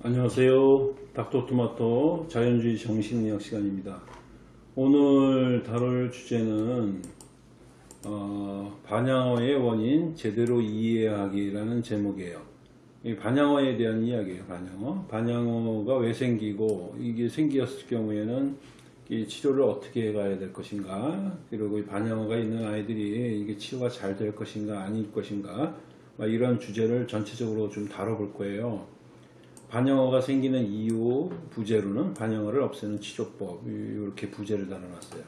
안녕하세요. 닥터토마토 자연주의 정신의학 시간입니다. 오늘 다룰 주제는 어, 반향어의 원인 제대로 이해하기라는 제목이에요. 이 반향어에 대한 이야기예요. 반향어. 반향어가 왜 생기고 이게 생겼을 경우에는 이 치료를 어떻게 해가야 될 것인가 그리고 이 반향어가 있는 아이들이 이게 치료가 잘 될 것인가 아닐 것인가 막 이런 주제를 전체적으로 좀 다뤄볼 거예요. 반영어가 생기는 이유 부제로는 반영어를 없애는 치료법 이렇게 부제를 달아놨어요.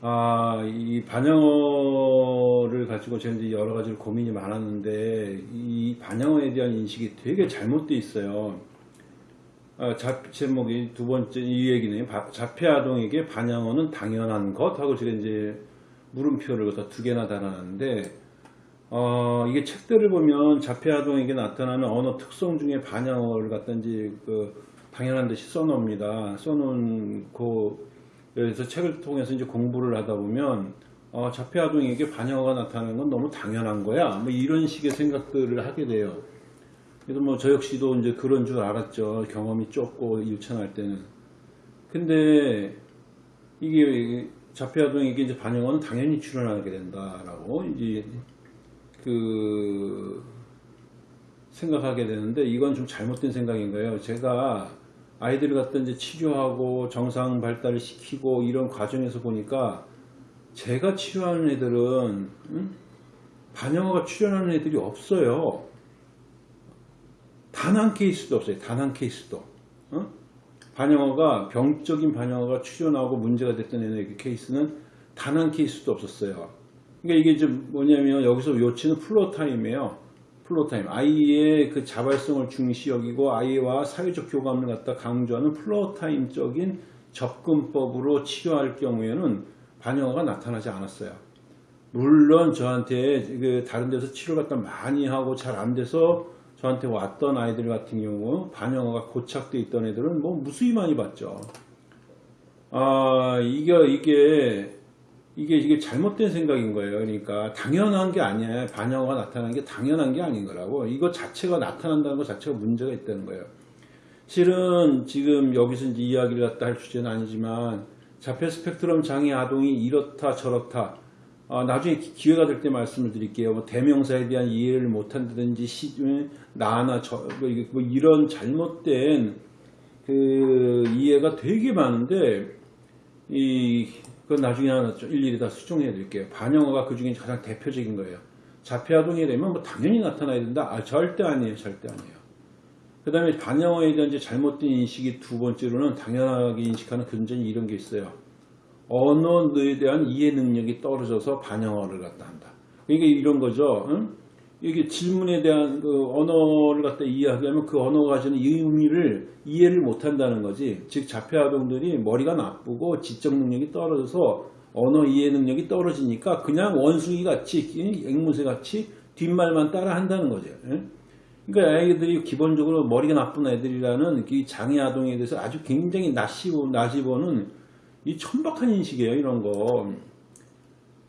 아, 이 반영어를 가지고 저는 여러 가지 고민이 많았는데 이 반영어에 대한 인식이 되게 잘못되어 있어요. 아, 자, 제목이 두 번째 이 얘기는 자폐 아동에게 반영어는 당연한 것 하고 제가 이제 물음표를 두 개나 달아놨는데 어, 이게 책들을 보면 자폐 아동에게 나타나는 언어 특성 중에 반영어를 이제 그 당연한 듯이 써놓습니다. 써놓은 그 여기서 책을 통해서 이제 공부를 하다 보면 어, 자폐 아동에게 반영어가 나타나는 건 너무 당연한 거야. 뭐 이런 식의 생각들을 하게 돼요. 그래서 뭐 저 역시도 이제 그런 줄 알았죠. 경험이 좁고 유치할 때는. 근데 이게 자폐 아동에게 이제 반영어는 당연히 출연하게 된다라고 이제 그 생각하게 되는데 이건 좀 잘못된 생각인 거예요. 제가 아이들을 갖다 이제 치료하고 정상 발달을 시키고 이런 과정에서 보니까 제가 치료하는 애들은 응? 반영어가 출연하는 애들이 없어요. 단 한 케이스도 없어요. 단 한 케이스도. 어? 반향어가 병적인 반향어가 출현하고 문제가 됐던 애의 케이스는 단 한 케이스도 없었어요. 그러니까 이게 좀 뭐냐면 여기서 요지는 Floortime이에요. Floortime. 아이의 그 자발성을 중시 여기고 아이와 사회적 교감을 갖다 강조하는 Floortime적인 접근법으로 치료할 경우에는 반향어가 나타나지 않았어요. 물론 저한테 그 다른 데서 치료 갖다 많이 하고 잘 안 돼서 저한테 왔던 아이들 같은 경우 반영어가 고착돼 있던 애들은 뭐 무수히 많이 봤죠. 아 이게 이게 이게 이게 잘못된 생각인 거예요. 그러니까 당연한 게 아니에요. 반영어가 나타나는 게 당연한 게 아닌 거라고. 이거 자체가 나타난다는 것 자체가 문제가 있다는 거예요. 실은 지금 여기서 이제 이야기를 갖다 할 주제는 아니지만 자폐 스펙트럼 장애 아동이 이렇다 저렇다. 아, 나중에 기회가 될 때 말씀을 드릴게요. 뭐 대명사에 대한 이해를 못한다든지 시, 나나 저, 뭐, 뭐 이런 잘못된 그 이해가 되게 많은데 이 그건 나중에 하나 일일이 다 수정해 드릴게요. 반영어가 그 중에 가장 대표적인 거예요. 자폐아동이 되면 뭐 당연히 나타나야 된다? 아, 절대 아니에요. 절대 아니에요. 그 다음에 반영어에 대한 잘못된 인식이 두 번째로는 당연하게 인식하는 근전이 이런 게 있어요. 언어에 대한 이해 능력이 떨어져서 반영어를 갖다 한다. 이게 이런 거죠. 응? 이게 질문에 대한 그 언어를 갖다 이해하려면 그 언어가 가지는 의미를 이해를 못한다는 거지. 즉 자폐 아동들이 머리가 나쁘고 지적 능력이 떨어져서 언어 이해 능력이 떨어지니까 그냥 원숭이 같이 앵무새 같이 뒷말만 따라 한다는 거죠. 그러니까 아이들이 기본적으로 머리가 나쁜 애들이라는 이 장애 아동에 대해서 아주 굉장히 낯이, 낯이 보는 이 천박한 인식이에요. 이런 거.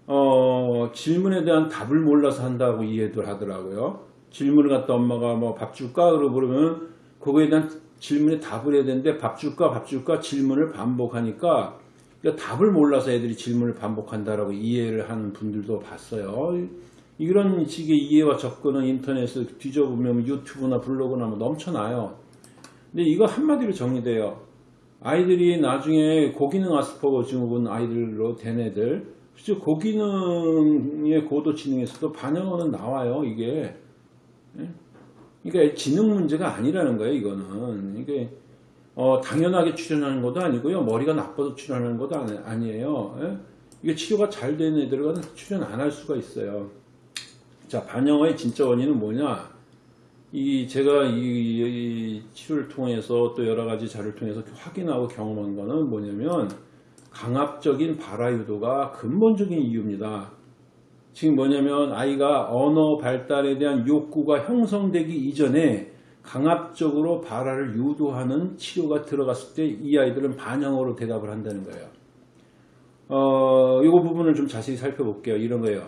어, 질문에 대한 답을 몰라서 한다고 이해를 하더라고요. 질문을 갖다 엄마가 뭐 밥 줄까? 그러고 그러면 그거에 대한 질문에 답을 해야 되는데 밥 줄까? 밥 줄까? 질문을 반복하니까 그러니까 답을 몰라서 애들이 질문을 반복한다라고 이해를 하는 분들도 봤어요. 이런 식의 이해와 접근은 인터넷을 뒤져보면 유튜브나 블로그나 뭐 넘쳐나요. 근데 이거 한마디로 정리돼요. 아이들이 나중에 고기능 아스퍼거 증후군 아이들로 된 애들 실제 고기능의 고도 지능에서도 반영어는 나와요. 이게 예? 그러니까 지능 문제가 아니라는 거예요. 이거는 이게 어, 당연하게 출연하는 것도 아니고요. 머리가 나빠서 출연하는 것도 아니, 에요 예? 이게 치료가 잘 되는 애들은 출연 안 할 수가 있어요. 자 반영어의 진짜 원인은 뭐냐? 이 제가 이, 이 치료를 통해서 또 여러 가지 자료를 통해서 확인하고 경험한 거는 뭐냐면 강압적인 발화 유도가 근본적인 이유입니다. 지금 뭐냐면 아이가 언어 발달에 대한 욕구가 형성되기 이전에 강압적으로 발화를 유도하는 치료가 들어갔을 때 이 아이들은 반영어로 대답을 한다는 거예요. 어, 이 부분을 좀 자세히 살펴볼게요. 이런 거예요.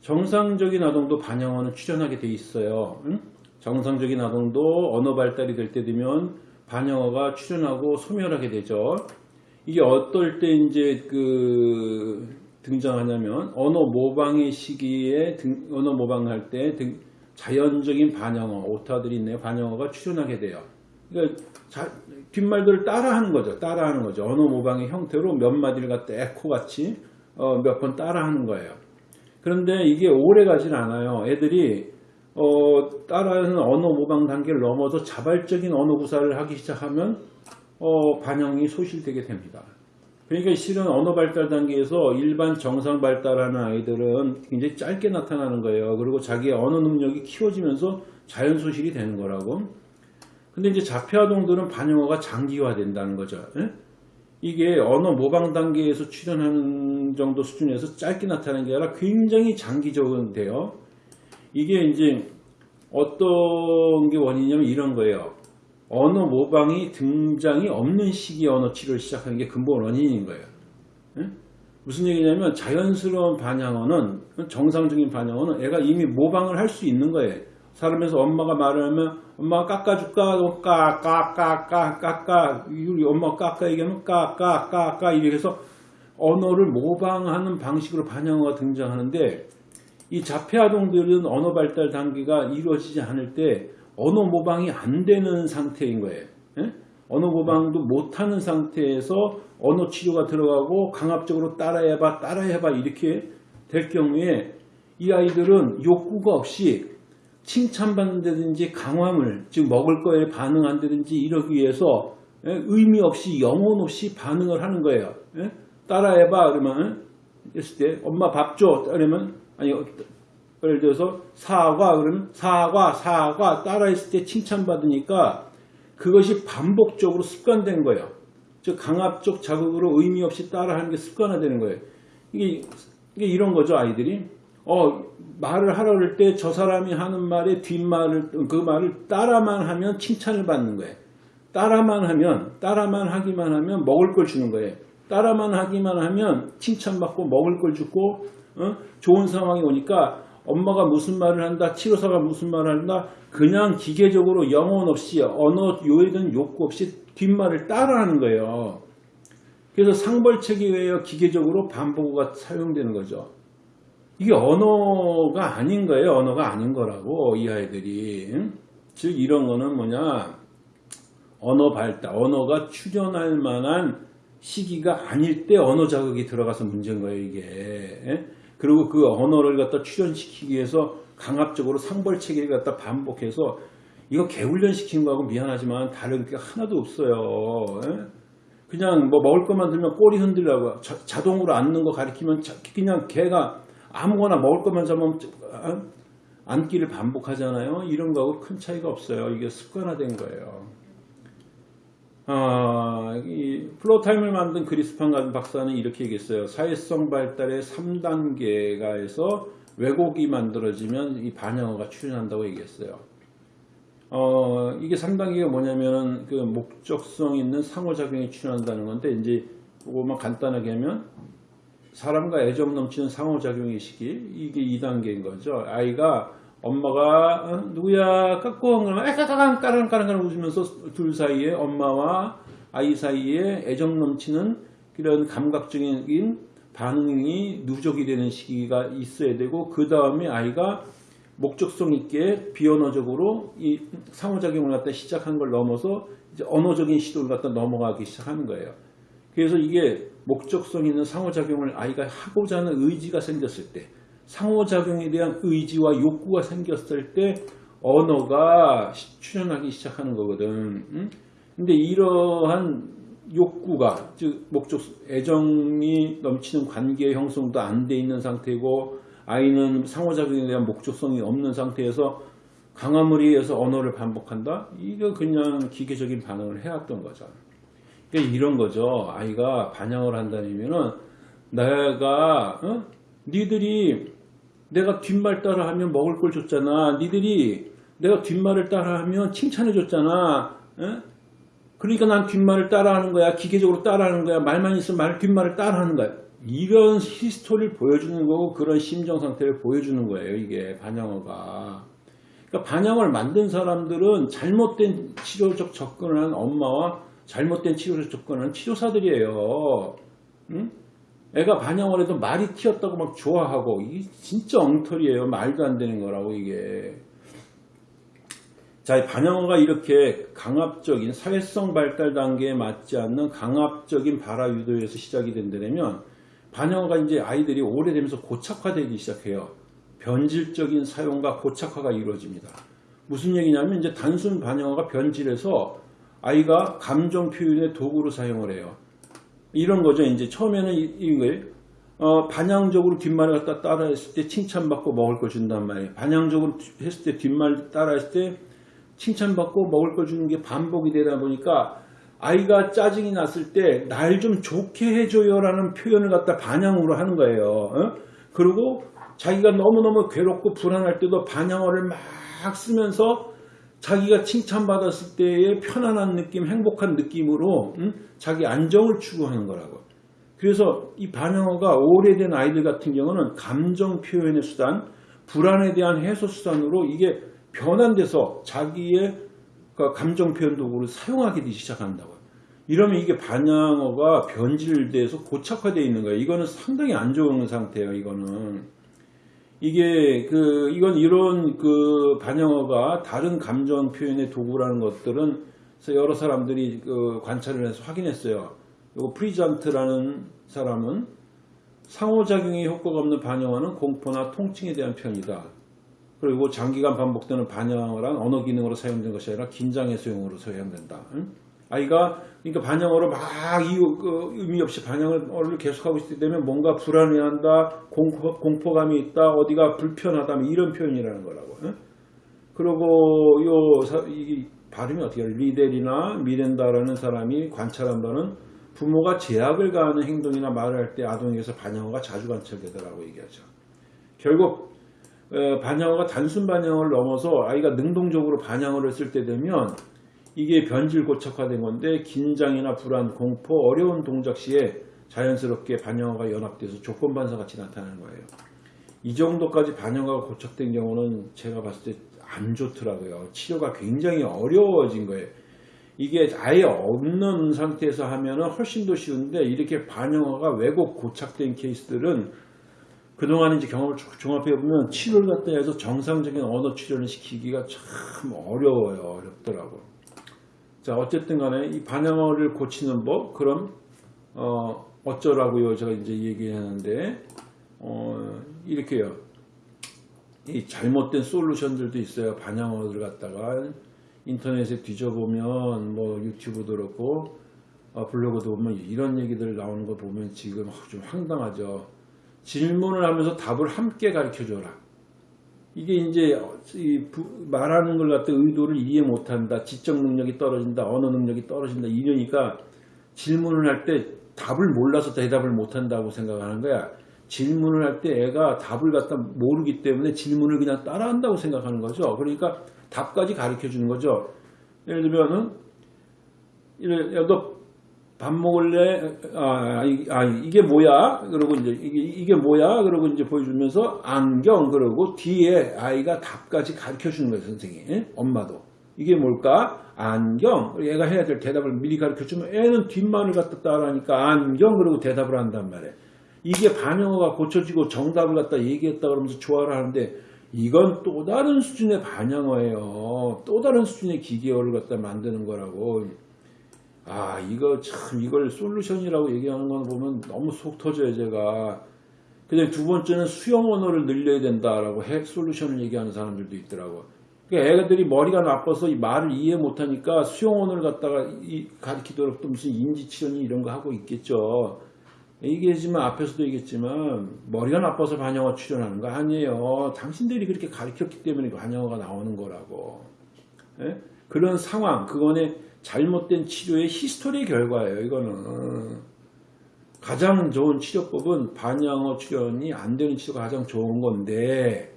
정상적인 아동도 반영어는 출현하게 돼 있어요. 응? 정상적인 아동도 언어 발달이 될 때 되면 반영어가 출현하고 소멸하게 되죠. 이게 어떨 때 이제 그 등장하냐면 언어 모방의 시기에 등- 언어 모방할 때 등- 자연적인 반영어 오타들이 있네요. 반영어가 출현하게 돼요. 그러니까 자- 뒷말들을 따라하는 거죠. 따라하는 거죠. 언어 모방의 형태로 몇 마디를 갖다 에코 같이 어, 몇 번 따라하는 거예요. 그런데 이게 오래 가진 않아요. 애들이 어, 따라하는 언어 모방 단계를 넘어서 자발적인 언어 구사를 하기 시작하면 어, 반영이 소실되게 됩니다. 그러니까 실은 언어 발달 단계에서 일반 정상 발달하는 아이들은 굉장히 짧게 나타나는 거예요. 그리고 자기의 언어 능력이 키워지면서 자연 소실이 되는 거라고. 근데 이제 자폐아동들은 반영어가 장기화된다는 거죠. 예? 이게 언어 모방 단계에서 출현하는 정도 수준에서 짧게 나타나는 게 아니라 굉장히 장기적으로 돼요. 이게 이제 어떤 게 원인이냐면 이런 거예요. 언어 모방이 등장이 없는 시기에 언어 치료를 시작하는 게 근본 원인인 거예요. 예? 무슨 얘기냐면 자연스러운 반영어는 정상적인 반영어는 애가 이미 모방을 할 수 있는 거예요. 사람에서 엄마가 말을 하면 엄마가 깎아줄까? 까까까까 깎아 우리 엄마가 깎아 얘기하면 까까까까 이렇게 해서 언어를 모방하는 방식으로 반영어가 등장하는데 이 자폐아동들은 언어 발달 단계가 이루어지지 않을 때 언어 모방이 안 되는 상태인 거예요. 예? 언어 모방도 못하는 상태에서 언어 치료가 들어가고 강압적으로 따라해봐 따라해봐 이렇게 될 경우에 이 아이들은 욕구가 없이 칭찬받는다든지 강화물 즉 먹을 거에 반응한다든지 이러기 위해서 예? 의미 없이 영혼 없이 반응을 하는 거예요. 예? 따라해봐 그러면 했을 때 엄마 밥 줘. 그러면 아니 예를 들어서 사과 그러면 사과 사과 따라했을 때 칭찬받으니까 그것이 반복적으로 습관된 거예요. 즉 강압적 자극으로 의미 없이 따라하는 게 습관화되는 거예요. 이게, 이게 이런 거죠 아이들이. 어 말을 하라 그럴 때저 사람이 하는 말에 뒷말을 그 말을 따라만 하면 칭찬을 받는 거예요. 따라만 하면 따라만 하기만 하면 먹을 걸 주는 거예요. 따라만 하기만 하면 칭찬받고 먹을 걸 주고 어? 좋은 상황이 오니까 엄마가 무슨 말을 한다 치료사가 무슨 말을 한다 그냥 기계적으로 영혼 없이 언어 요해든 욕구 없이 뒷말을 따라하는 거예요. 그래서 상벌책에 의해 기계적으로 반복어가 사용되는 거죠. 이게 언어가 아닌 거예요. 언어가 아닌 거라고 이 아이들이 응? 즉 이런 거는 뭐냐 언어 발달 언어가 출현할 만한 시기가 아닐 때 언어 자극이 들어가서 문제인 거예요 이게 예? 그리고 그 언어를 갖다 출현시키기 위해서 강압적으로 상벌 체계를 갖다 반복해서 이거 개훈련 시킨 거하고 미안하지만 다른 게 하나도 없어요. 예? 그냥 뭐 먹을 것만 들면 꼬리 흔들라고 자, 자동으로 앉는 거 가리키면 자- 그냥 개가 아무거나 먹을 것만 잡으면 아, 앉기를 반복하잖아요. 이런 거하고 큰 차이가 없어요. 이게 습관화된 거예요 아, 이 Floortime을 만든 그린스판 같은 박사는 이렇게 얘기했어요. 사회성 발달의 3단계가에서 왜곡이 만들어지면 이 반향어가 출현한다고 얘기했어요. 어, 이게 3단계가 뭐냐면은 그 목적성 있는 상호작용이 출현한다는 건데 이제 그거만 간단하게 하면 사람과 애정 넘치는 상호작용의 시기 이게 2단계인 거죠. 아이가 엄마가 어, 누구야 깎고 그러면 까까까랑 까랑 까랑 웃으면서 둘 사이에 엄마와 아이 사이에 애정 넘치는 그런 감각적인 반응이 누적이 되는 시기가 있어야 되고 그 다음에 아이가 목적성 있게 비언어적으로 이 상호작용을 갖다 시작한 걸 넘어서 이제 언어적인 시도를 갖다 넘어가기 시작하는 거예요. 그래서 이게 목적성 있는 상호작용을 아이가 하고자 하는 의지가 생겼을 때 상호작용에 대한 의지와 욕구가 생겼을 때 언어가 시- 출현하기 시작하는 거거든. 응? 근데 이러한 욕구가 즉 목적 애정이 넘치는 관계 형성도 안 돼 있는 상태고 아이는 상호작용에 대한 목적성이 없는 상태에서 강화물에 의해서 언어를 반복한다? 이거 그냥 기계적인 반응을 해왔던 거죠. 그러니까 이런 거죠. 아이가 반영을 의미는 내가 어? 니들이 내가 뒷말 따라하면 먹을 걸 줬잖아. 니들이 내가 뒷말을 따라하면 칭찬해 줬잖아. 어? 그러니까 난 뒷말을 따라하는 거야. 기계적으로 따라하는 거야. 말만 있으면 말 뒷말을 따라하는 거야. 이런 히스토리를 보여주는 거고 그런 심정 상태를 보여주는 거예요. 이게 반영어가. 그러니까 반영을 만든 사람들은 잘못된 치료적 접근을 한 엄마와 잘못된 치료적 접근을 한 치료사들이에요. 응? 애가 반영을 해도 말이 튀었다고 막 좋아하고 이게 진짜 엉터리예요. 말도 안 되는 거라고 이게. 자, 이 반영어가 이렇게 강압적인 사회성 발달 단계에 맞지 않는 강압적인 발화 유도에서 시작이 된다면 반영어가 이제 아이들이 오래되면서 고착화되기 시작해요. 변질적인 사용과 고착화가 이루어집니다. 무슨 얘기냐면 이제 단순 반영어가 변질해서 아이가 감정 표현의 도구로 사용을 해요. 이런 거죠. 이제 처음에는 이- 이거예요. 어, 반향적으로 뒷말을 갖다 따라했을 때 칭찬받고 먹을 걸 준단 말이에요. 반향적으로 했을 때 뒷말 따라했을 때 칭찬받고 먹을 걸 주는 게 반복이 되다 보니까 아이가 짜증이 났을 때 날 좀 좋게 해줘요 라는 표현을 갖다 반향으로 하는 거예요. 어? 그리고 자기가 너무너무 괴롭고 불안할 때도 반향어를 막 쓰면서 자기가 칭찬받았을 때의 편안한 느낌, 행복한 느낌으로 음? 자기 안정을 추구하는 거라고. 그래서 이 반영어가 오래된 아이들 같은 경우는 감정 표현의 수단, 불안에 대한 해소 수단으로 이게 변환돼서 자기의 그 감정 표현 도구를 사용하게 되기 시작한다고요. 이러면 이게 반영어가 변질돼서 고착화되어 있는 거예요. 이거는 상당히 안 좋은 상태예요. 이거는 이게 그 이건 이런 그 반향어가 다른 감정 표현의 도구라는 것들은 여러 사람들이 그 관찰을 해서 확인했어요. 요 프리잔트라는 사람은 상호작용의 효과가 없는 반향어는 공포나 통증에 대한 표현이다. 그리고 장기간 반복되는 반향어란 언어 기능으로 사용된 것이 아니라 긴장 해소용으로 사용된다. 응? 아이가 그러니까 반향어로 막 이유 그 의미 없이 반향어를 계속하고 있을 때 되면 뭔가 불안해한다, 공포, 공포감이 있다, 어디가 불편하다 뭐 이런 표현이라는 거라고. 응? 그리고 요 사- 이 발음이 어떻게 해요? 리델이나 미렌다라는 사람이 관찰한 바는 부모가 제약을 가하는 행동이나 말을 할 때 아동에게서 반영어가 자주 관찰되더라고 얘기하죠. 결국 어, 반영어가 단순 반영어를 넘어서 아이가 능동적으로 반영어를 쓸 때 되면 이게 변질 고착화된 건데 긴장이나 불안, 공포, 어려운 동작 시에 자연스럽게 반영어가 연합돼서 조건 반사 같이 나타나는 거예요. 이 정도까지 반영어가 고착된 경우는 제가 봤을 때 안 좋더라고요. 치료가 굉장히 어려워진 거예요. 이게 아예 없는 상태에서 하면 은 훨씬 더 쉬운데 이렇게 반영어가 왜곡 고착된 케이스들은 그동안 이제 경험을 쭉 종합해 보면 치료를 갖다 해서 정상적인 언어 치료를 시키기가 참 어려워요. 어렵더라고. 자, 어쨌든 간에 이 반영어를 고치는 법, 그럼, 어, 어쩌라고요? 제가 이제 얘기하는데, 어, 이렇게요. 이 잘못된 솔루션들도 있어요. 반영어를 갖다가 인터넷에 뒤져보면, 뭐 유튜브도 그렇고, 어, 블로그도 보면 이런 얘기들 나오는 거 보면 지금 좀 황당하죠. 질문을 하면서 답을 함께 가르쳐 줘라. 이게 이제 말하는 걸 갖다 의도를 이해 못한다. 지적 능력이 떨어진다. 언어 능력이 떨어진다. 이러니까 질문을 할 때 답을 몰라서 대답을 못한다고 생각하는 거야. 질문을 할 때 애가 답을 갖다 모르기 때문에 질문을 그냥 따라한다고 생각하는 거죠. 그러니까 답까지 가르쳐 주는 거죠. 예를 들면은 너 밥 먹을래? 아, 이- 아, 이게 뭐야? 그러고 이제 이게, 이게 뭐야? 그러고 이제 보여주면서 안경 그러고 뒤에 아이가 답까지 가르쳐 주는 거예요, 선생님. 예? 엄마도. 이게 뭘까? 안경. 얘가 해야 될 대답을 미리 가르쳐 주면 애는 뒷말을 갖다 따라하니까 안경 그러고 대답을 한단 말이에요. 이게 반영어가 고쳐지고 정답을 갖다 얘기했다 그러면서 좋아를 하는데 이건 또 다른 수준의 반영어예요. 또 다른 수준의 기계어를 갖다 만드는 거라고. 아, 이거 참, 이걸 솔루션이라고 얘기하는 건 보면 너무 속 터져요, 제가. 근데 두 번째는 수용 언어를 늘려야 된다라고 핵 솔루션을 얘기하는 사람들도 있더라고. 그러니까 애들이 머리가 나빠서 이 말을 이해 못하니까 수용 언어를 갖다가 이 가르치도록 또 무슨 인지치료니 이런 거 하고 있겠죠. 얘기했지만 앞에서도 얘기했지만 머리가 나빠서 반향어 출현하는 거 아니에요. 당신들이 그렇게 가르쳤기 때문에 반향어가 나오는 거라고. 예? 그런 상황, 그거는 잘못된 치료의 history 결과예요. 이거는 가장 좋은 치료법은 반향어 출현이 안 되는 치료가 가장 좋은 건데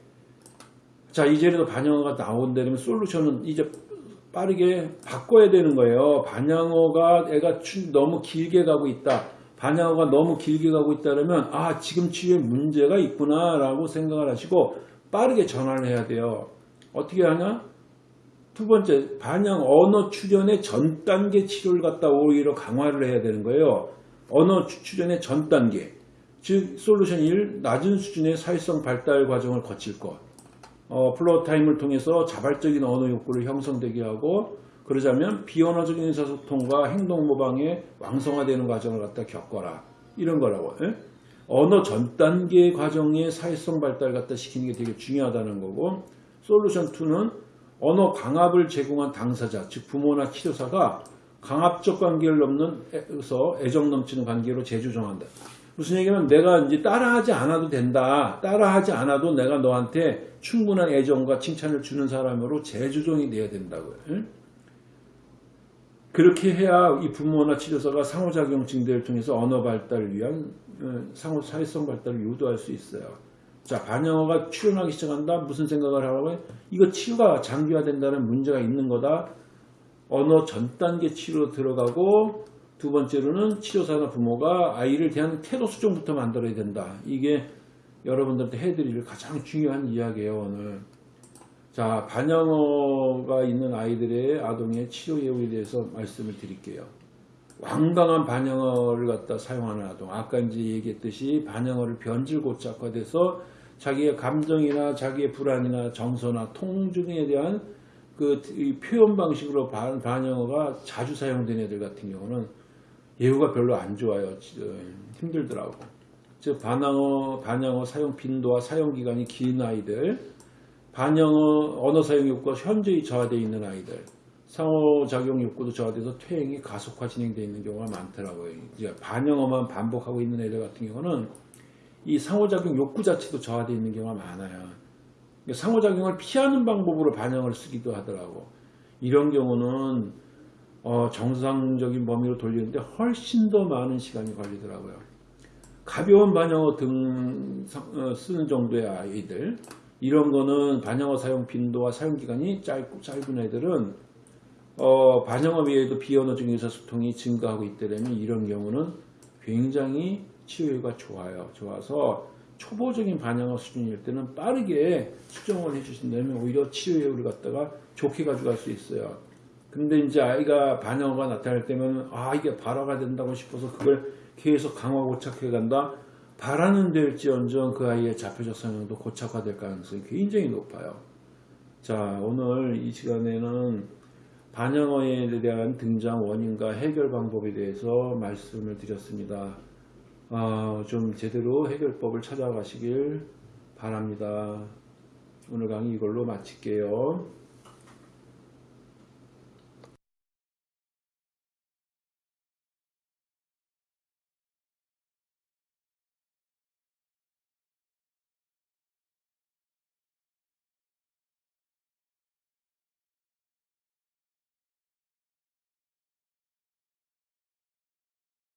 자 이제라도 반영어가 나온다면 솔루션은 이제 빠르게 바꿔야 되는 거예요. 반영어가 애가 추- 너무 길게 가고 있다. 반영어가 너무 길게 가고 있다면 아 지금 치료에 문제가 있구나 라고 생각을 하시고 빠르게 전환을 해야 돼요. 어떻게 하냐? 두 번째, 반영 언어 출현의 전 단계 치료를 갖다 오히려 강화를 해야 되는 거예요. 언어 추- 출현의 전 단계. 즉, 솔루션 1, 낮은 수준의 사회성 발달 과정을 거칠 것. 어, floor time을 통해서 자발적인 언어 욕구를 형성되게 하고, 그러자면 비언어적인 의사소통과 행동 모방의 왕성화되는 과정을 갖다 겪어라. 이런 거라고. 예? 언어 전 단계 과정의 사회성 발달 갖다 시키는 게 되게 중요하다는 거고, 솔루션 2는 언어 강압을 제공한 당사자, 즉 부모나 치료사가 강압적 관계를 넘어서 애정 넘치는 관계로 재조정한다. 무슨 얘기냐면 내가 이제 따라하지 않아도 된다. 따라하지 않아도 내가 너한테 충분한 애정과 칭찬을 주는 사람으로 재조정이 돼야 된다고요. 응? 그렇게 해야 이 부모나 치료사가 상호작용 증대를 통해서 언어 발달을 위한 어, 상호 사회성 발달을 유도할 수 있어요. 자, 반영어가 출현하기 시작한다. 무슨 생각을 하라고 해? 이거 치유가 장기화된다는 문제가 있는 거다. 언어 전 단계 치료로 들어가고 두 번째로는 치료사나 부모가 아이를 대한 태도 수정부터 만들어야 된다. 이게 여러분들한테 해드릴 가장 중요한 이야기예요 오늘. 자 반영어가 있는 아이들의 아동의 치료 예우에 대해서 말씀을 드릴게요. 완강한 반영어를 갖다 사용하는 아동. 아까 이제 얘기했듯이 반영어를 변질 고착화돼서 자기의 감정이나 자기의 불안이나 정서나 통증에 대한 그이 표현 방식으로 반, 반영어가 자주 사용된 애들 같은 경우는 예후가 별로 안 좋아요. 지- 어, 힘들더라고. 즉 반영어, 반영어 사용 빈도와 사용 기간이 긴 아이들, 반영어 언어 사용 욕구가 현저히 저하되어 있는 아이들, 상호작용 욕구도 저하돼서 퇴행이 가속화 진행되어 있는 경우가 많더라고요. 이제 반영어만 반복하고 있는 애들 같은 경우는 이 상호작용 욕구 자체도 저하되어 있는 경우가 많아요. 그러니까 상호작용을 피하는 방법으로 반영을 쓰기도 하더라고. 이런 경우는 어, 정상적인 범위로 돌리는데 훨씬 더 많은 시간이 걸리더라고요. 가벼운 반영어 등 사- 어, 쓰는 정도의 아이들 이런 거는 반영어 사용 빈도와 사용 기간이 짧고 짧은 애들은 어, 반영어 외에도 비언어적인 의사소통이 증가하고 있다면 이런 경우는 굉장히 치유가 좋아요. 좋아서 초보적인 반영어 수준일 때는 빠르게 수정을 해주신다면 오히려 치유를 갖다가 좋게 가져갈 수 있어요. 근데 이제 아이가 반영어가 나타날 때면 아 이게 발화가 된다고 싶어서 그걸 계속 강화 고착해 간다. 바라는 될지언정 그 아이의 자표적 성향도 고착화될 가능성이 굉장히 높아요. 자 오늘 이 시간에는 반영어에 대한 등장 원인과 해결 방법에 대해서 말씀을 드렸습니다. 아, 좀 제대로 해결법을 찾아가시길 바랍니다. 오늘 강의 이걸로 마칠게요.